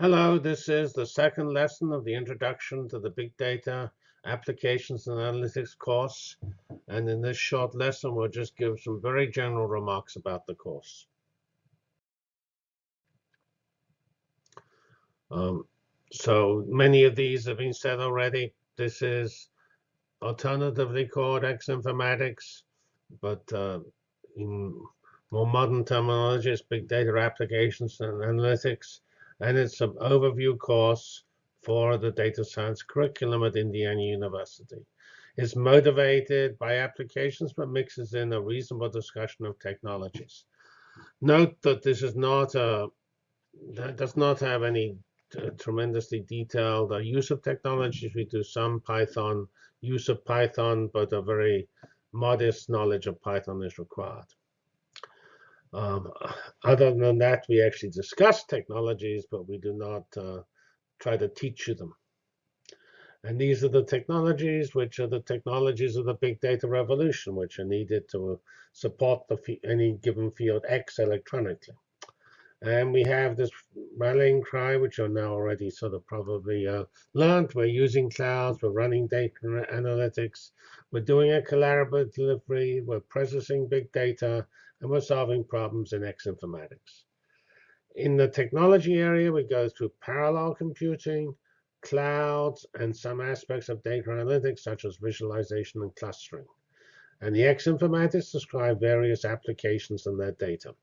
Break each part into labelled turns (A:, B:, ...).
A: Hello, this is the second lesson of the Introduction to the Big Data Applications and Analytics course. And in this short lesson, we'll just give some very general remarks about the course. Um, so many of these have been said already. This is alternatively called X informatics, but uh, in more modern terminology, it's big data applications and analytics and it's an overview course for the data science curriculum at Indiana University. It's motivated by applications, but mixes in a reasonable discussion of technologies. Note that this is not a, does not have any uh, tremendously detailed uh, use of technologies. We do some Python use of Python, but a very modest knowledge of Python is required. Um, other than that, we actually discuss technologies, but we do not uh, try to teach you them. And these are the technologies, which are the technologies of the big data revolution, which are needed to support any given field X electronically. And we have this rallying cry, which are now already sort of probably uh, learned. We're using clouds, we're running data analytics, we're doing a collaborative delivery, we're processing big data, and we're solving problems in X informatics. In the technology area, we go through parallel computing, clouds, and some aspects of data analytics, such as visualization and clustering. And the X informatics describe various applications and their data.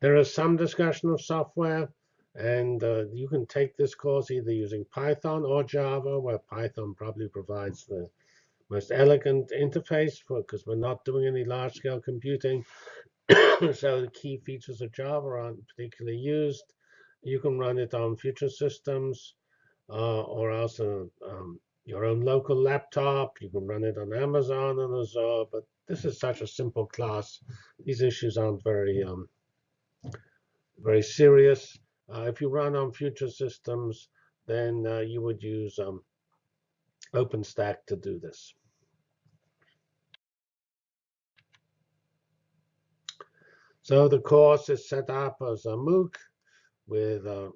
A: There is some discussion of software, and uh, you can take this course either using Python or Java, where Python probably provides the most elegant interface because we're not doing any large-scale computing. so the key features of Java aren't particularly used. You can run it on future systems uh, or else um, your own local laptop. You can run it on Amazon and Azure. But this is such a simple class. These issues aren't very um, very serious. Uh, if you run on future systems, then uh, you would use um, OpenStack to do this. So the course is set up as a MOOC with uh,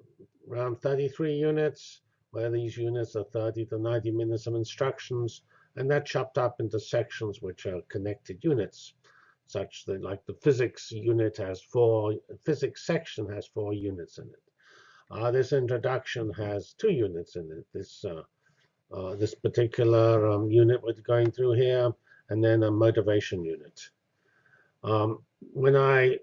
A: around 33 units, where these units are 30 to 90 minutes of instructions, and that's chopped up into sections which are connected units, such that like the physics unit has four, physics section has four units in it. Uh, this introduction has two units in it. This uh, uh, this particular um, unit we're going through here, and then a motivation unit. Um, when I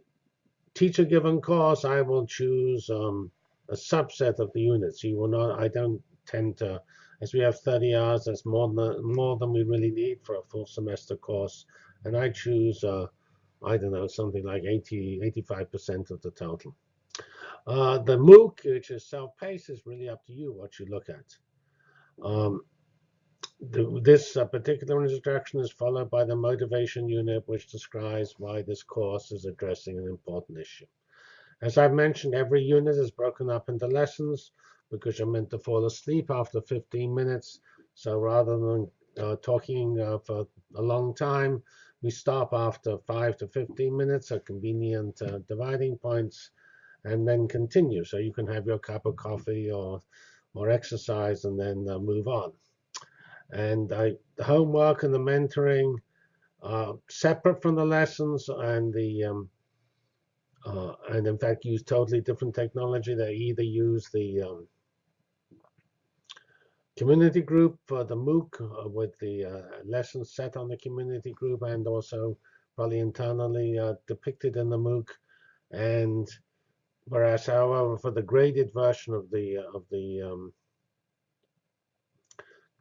A: teach a given course, I will choose um, a subset of the units. You will not. I don't tend to, as we have 30 hours, that's more than more than we really need for a full semester course, and I choose, uh, I don't know, something like 80, 85% of the total. Uh, the MOOC, which is self-paced, is really up to you what you look at. Um, the, this uh, particular introduction is followed by the motivation unit, which describes why this course is addressing an important issue. As I've mentioned, every unit is broken up into lessons because you're meant to fall asleep after 15 minutes. So rather than uh, talking uh, for a long time, we stop after 5 to 15 minutes at convenient uh, dividing points and then continue. So you can have your cup of coffee or, or exercise and then uh, move on. And I, the homework and the mentoring are separate from the lessons, and the um, uh, and in fact use totally different technology. They either use the um, community group for the MOOC uh, with the uh, lessons set on the community group, and also probably internally uh, depicted in the MOOC. And whereas, however, for the graded version of the of the um,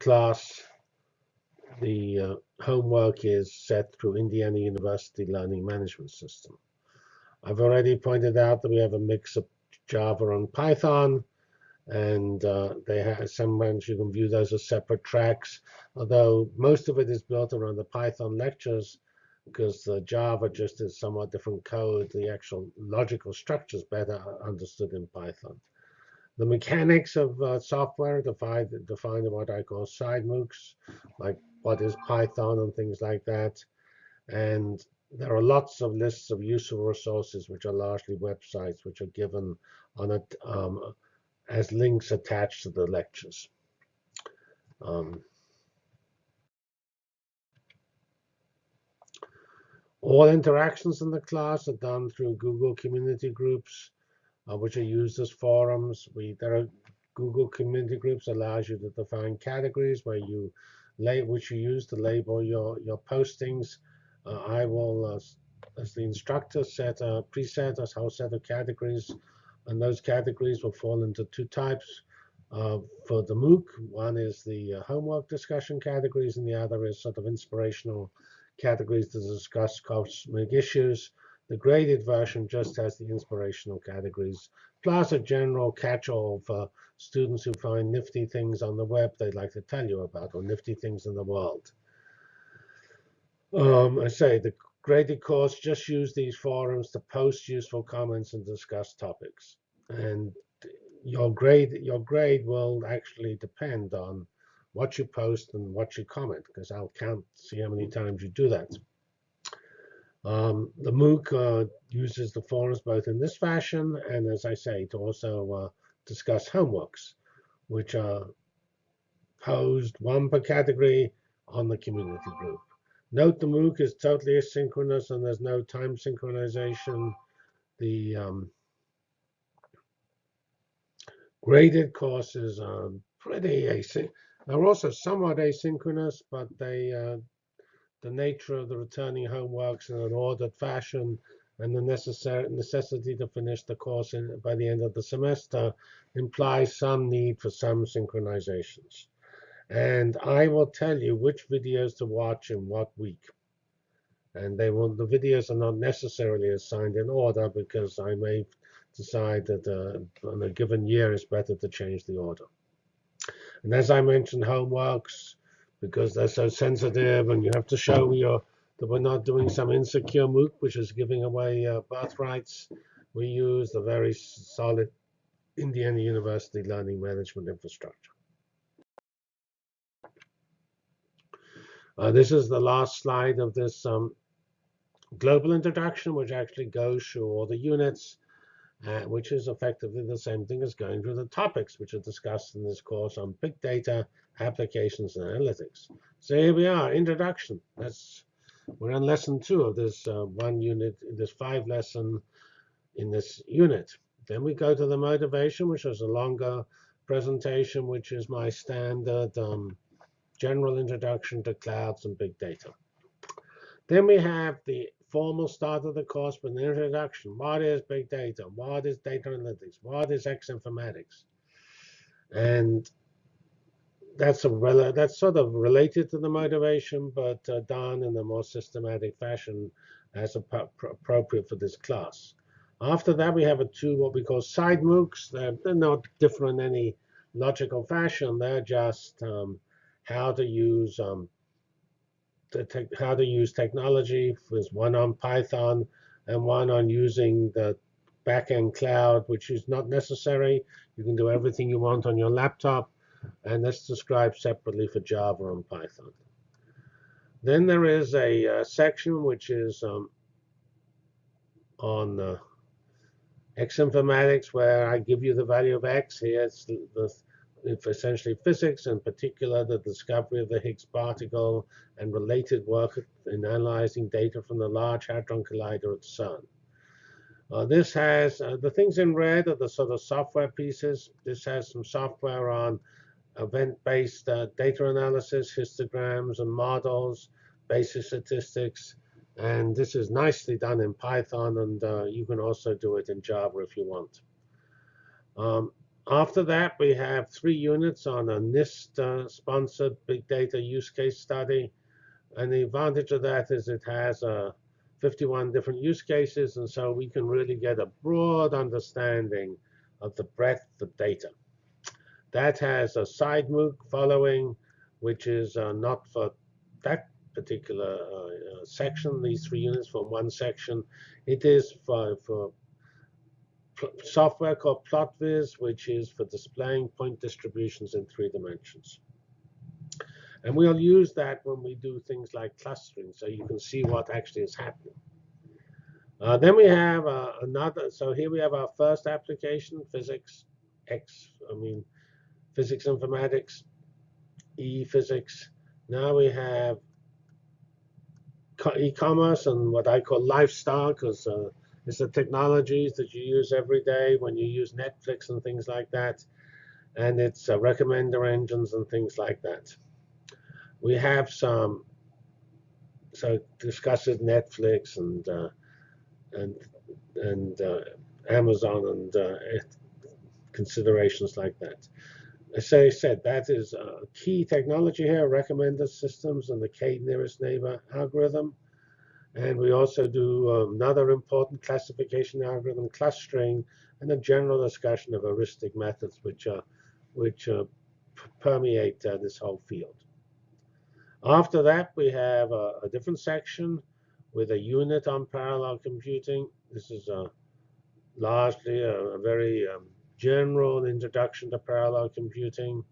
A: class, the uh, homework is set through Indiana University Learning Management System. I've already pointed out that we have a mix of Java and Python, and uh, they have sometimes you can view those as separate tracks, although most of it is built around the Python lectures because the Java just is somewhat different code. The actual logical structure is better understood in Python. The mechanics of uh, software define, define what I call side MOOCs, like what is Python and things like that. And there are lots of lists of useful resources, which are largely websites, which are given on a, um, as links attached to the lectures. Um, all interactions in the class are done through Google community groups, uh, which are used as forums. We, there are Google community groups allows you to define categories where you which you use to label your, your postings. Uh, I will, uh, as the instructor, set a preset, a whole set of categories, and those categories will fall into two types. Uh, for the MOOC, one is the uh, homework discussion categories, and the other is sort of inspirational categories to discuss cosmic issues. The graded version just has the inspirational categories, plus a general catch-all for students who find nifty things on the web they'd like to tell you about, or nifty things in the world. Um, I say the graded course just use these forums to post useful comments and discuss topics. And your grade, your grade will actually depend on what you post and what you comment, because I'll count, see how many times you do that. Um, the MOOC uh, uses the forums both in this fashion and, as I say, to also uh, discuss homeworks, which are posed one per category on the community group. Note the MOOC is totally asynchronous and there's no time synchronization. The um, graded courses are pretty asynchronous. They're also somewhat asynchronous, but they uh, the nature of the returning homeworks in an ordered fashion and the necessary necessity to finish the course in, by the end of the semester implies some need for some synchronizations. And I will tell you which videos to watch in what week. And they will, the videos are not necessarily assigned in order because I may decide that uh, on a given year it's better to change the order. And as I mentioned, homeworks, because they're so sensitive and you have to show your that we're not doing some insecure MOOC, which is giving away uh, birthrights. We use the very solid Indiana University learning management infrastructure. Uh, this is the last slide of this um, global introduction, which actually goes through all the units, uh, which is effectively the same thing as going through the topics which are discussed in this course on big data, applications, and analytics. So here we are, introduction. That's we're on lesson two of this uh, one unit, this five lesson in this unit. Then we go to the motivation, which is a longer presentation, which is my standard um, general introduction to clouds and big data. Then we have the formal start of the course with an introduction. What is big data? What is data analytics? What is X informatics? And that's a that's sort of related to the motivation, but uh, done in a more systematic fashion as appropriate for this class. After that, we have a two what we call side MOOCs. They're, they're not different in any logical fashion. They're just um, how to use um, how to use technology. There's one on Python and one on using the backend cloud, which is not necessary. You can do everything you want on your laptop and that's described separately for Java and Python. Then there is a uh, section which is um, on uh, X informatics, where I give you the value of X. Here it's, the, the, essentially physics, in particular the discovery of the Higgs particle and related work in analyzing data from the Large Hadron Collider at CERN. Uh, this has, uh, the things in red are the sort of software pieces. This has some software on event-based uh, data analysis, histograms and models, basic statistics. And this is nicely done in Python, and uh, you can also do it in Java if you want. Um, after that, we have three units on a NIST-sponsored uh, big data use case study. And the advantage of that is it has uh, 51 different use cases, and so we can really get a broad understanding of the breadth of data. That has a side MOOC following, which is uh, not for that particular uh, uh section, these three units from one section. It is for, for software called PlotViz, which is for displaying point distributions in three dimensions. And we'll use that when we do things like clustering, so you can see what actually is happening. Uh, then we have uh, another, so here we have our first application, physics X, I mean, physics informatics, E physics. Now we have e-commerce and what I call lifestyle because uh, it's the technologies that you use every day when you use Netflix and things like that. And it's uh, recommender engines and things like that. We have some, so discusses Netflix and uh, and and uh, Amazon and uh, considerations like that. As I said, that is a key technology here, recommender systems and the k nearest neighbor algorithm. And we also do um, another important classification algorithm, clustering, and a general discussion of heuristic methods, which, uh, which uh, permeate uh, this whole field. After that, we have a, a, different section with a unit on parallel computing. This is a, largely a, a very um, general introduction to parallel computing,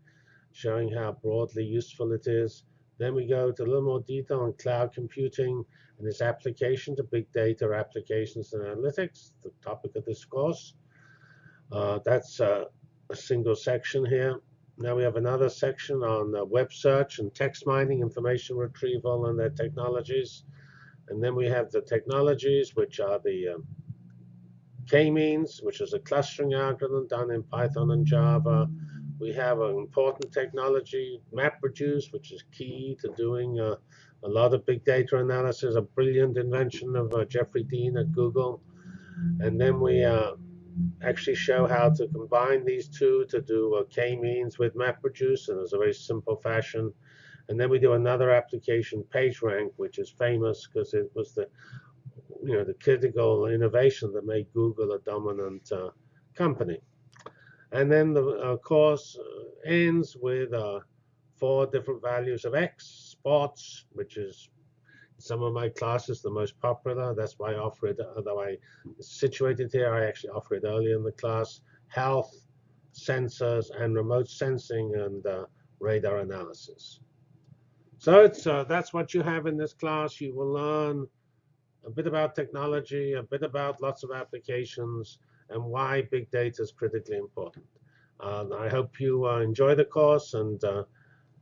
A: showing how broadly useful it is. Then we go to a little more detail on cloud computing and its application to big data applications and analytics, the topic of this course. Uh, that's uh, a single section here. Now we have another section on uh, web search and text mining, information retrieval, and their technologies. And then we have the technologies, which are the um, K-means, which is a clustering algorithm done in Python and Java. We have an important technology, MapReduce, which is key to doing uh, a lot of big data analysis, a brilliant invention of uh, Jeffrey Dean at Google. And then we uh, actually show how to combine these two to do uh, K-means with MapReduce, it's a very simple fashion. And then we do another application, PageRank, which is famous because it was the you know, the critical innovation that made Google a dominant uh, company. And then the uh, course uh, ends with uh, four different values of X, sports, which is some of my classes the most popular. That's why I offer it, although I situated here, I actually offer it early in the class. Health, sensors, and remote sensing and uh, radar analysis. So it's uh, that's what you have in this class. You will learn a bit about technology, a bit about lots of applications, and why big data is critically important. Uh, I hope you uh, enjoy the course, and uh,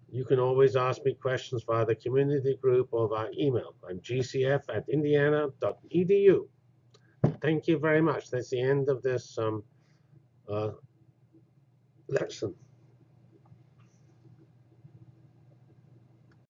A: you can always ask me questions via the community group or via email. I'm gcf at indiana.edu. Thank you very much. That's the end of this um, uh, lesson.